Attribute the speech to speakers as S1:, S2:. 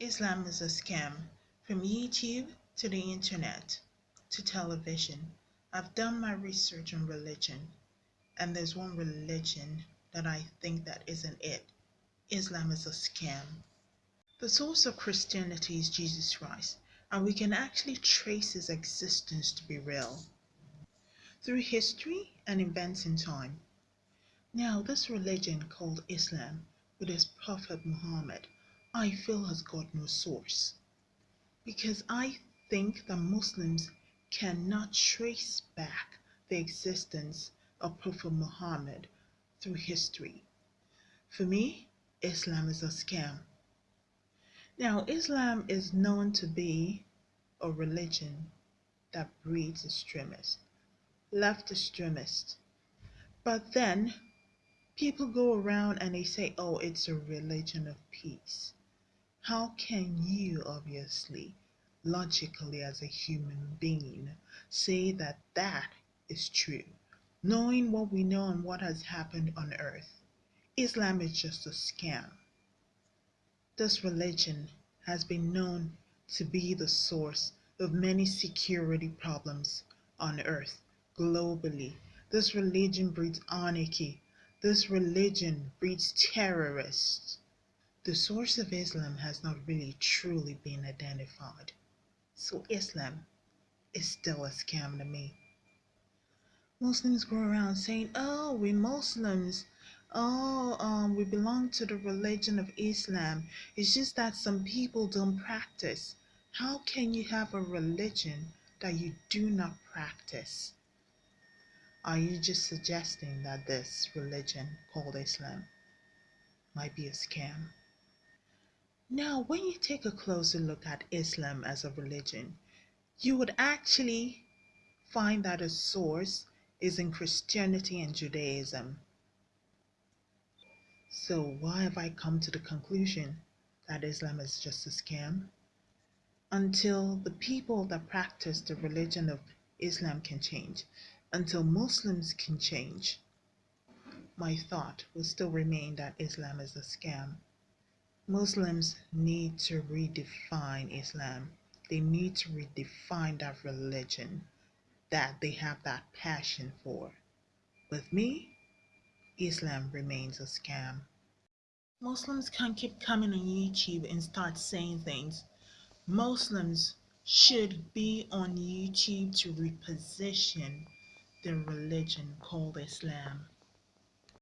S1: Islam is a scam. From YouTube to the internet to television, I've done my research on religion, and there's one religion that I think that isn't it. Islam is a scam. The source of Christianity is Jesus Christ, and we can actually trace his existence to be real through history and events in time. Now, this religion called Islam, with its Prophet Muhammad, I feel has got no source. Because I think that Muslims cannot trace back the existence of Prophet Muhammad through history. For me, Islam is a scam. Now, Islam is known to be a religion that breeds extremists, left extremists. But then people go around and they say, oh, it's a religion of peace. How can you, obviously, logically as a human being, say that that is true, knowing what we know and what has happened on earth? Islam is just a scam. This religion has been known to be the source of many security problems on earth globally. This religion breeds anarchy. This religion breeds terrorists. The source of Islam has not really truly been identified. So Islam is still a scam to me. Muslims go around saying, oh, we're Muslims, oh, um, we belong to the religion of Islam. It's just that some people don't practice. How can you have a religion that you do not practice? Are you just suggesting that this religion called Islam might be a scam? Now, when you take a closer look at Islam as a religion, you would actually find that its source is in Christianity and Judaism. So, why have I come to the conclusion that Islam is just a scam? Until the people that practice the religion of Islam can change, until Muslims can change, my thought will still remain that Islam is a scam. Muslims need to redefine Islam. They need to redefine that religion that they have that passion for. With me, Islam remains a scam. Muslims can't keep coming on YouTube and start saying things. Muslims should be on YouTube to reposition their religion called Islam.